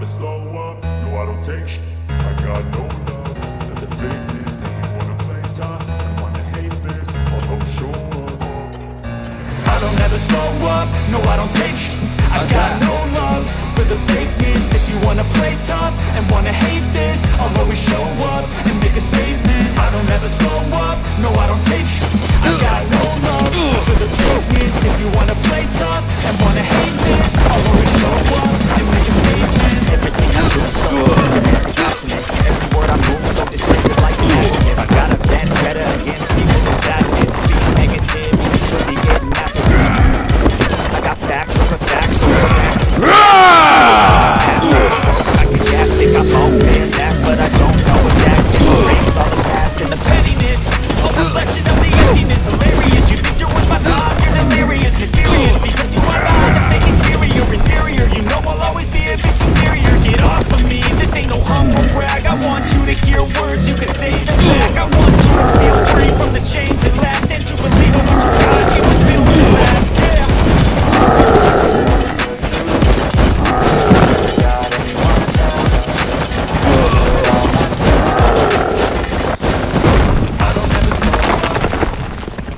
never slow up, no I don't take sh- I got no love. The fakeness If you wanna play tough. And wanna hate this I'll show up. I don't ever slow up, no I don't take sh- I got no love. For the fakeness If you wanna play tough and wanna hate this I'll always show up and make a statement. I don't ever slow up, no I don't take sh- I got no love. For the fakeness If you wanna play tough and wanna hate this I'll This ain't no humble brag. I want